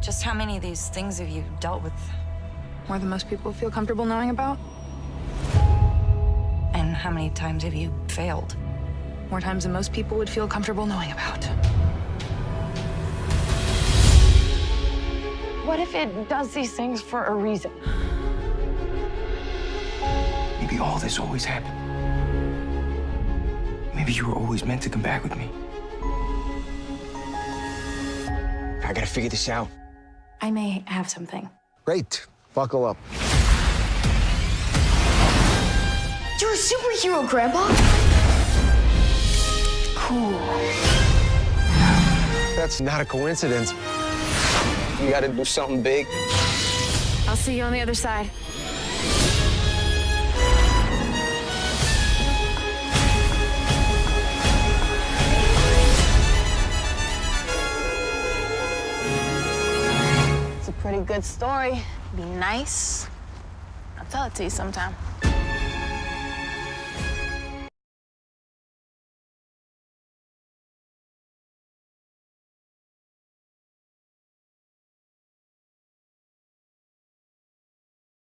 Just how many of these things have you dealt with? More than most people feel comfortable knowing about. And how many times have you failed? More times than most people would feel comfortable knowing about. What if it does these things for a reason? Maybe all this always happened. Maybe you were always meant to come back with me. I gotta figure this out. I may have something. Great. Buckle up. You're a superhero, Grandpa? Cool. That's not a coincidence. You gotta do something big. I'll see you on the other side. Good story. Be nice. I'll tell it to you sometime.